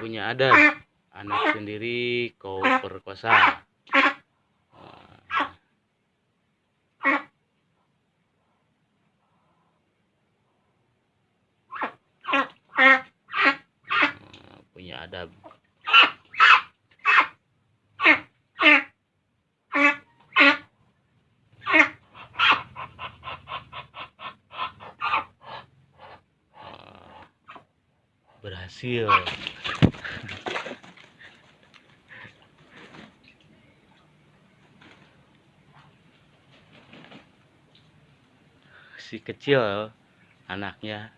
punya adat. Anak sendiri kau perkosa punya adab. Berhasil si kecil anaknya